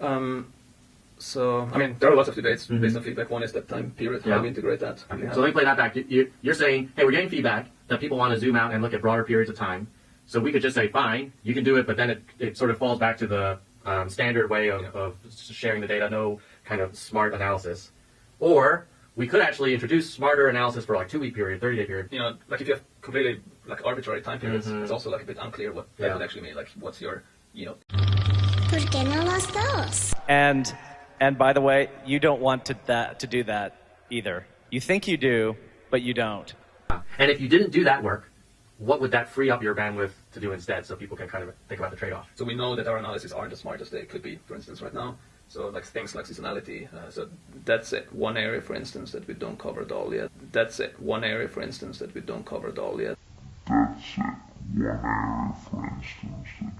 Um, so, I mean, there are lots of debates Mhm. based on feedback. One is that time period, Yeah. how we integrate that. Okay, have- so let me play that back. You, you, you're saying, hey, we're getting feedback that people want to zoom out and look at broader periods of time. So we could just say, fine, you can do it, but then it, it sort of falls back to the um, standard way of, Yeah. of sharing the data, no kind of smart analysis. Or we could actually introduce smarter analysis for like two week period, 30 day period. you know, like if you have completely like arbitrary time periods, Mhm. it's also like a bit unclear what that would actually mean. Like, what's your, you know, ¿Por qué no los dos? And and by the way, you don't want to that to do that either. You think you do, but you don't. And if you didn't do that work, what would that free up your bandwidth to do instead so people can kind of think about the trade off? So we know that our analyses aren't as smart as they could be, for instance, right now. So like things like seasonality. Uh, so that's it. One area, for instance, that we don't cover at all yet. That's it. One area, for instance, that we don't cover at all yet. That's it. One area, for instance,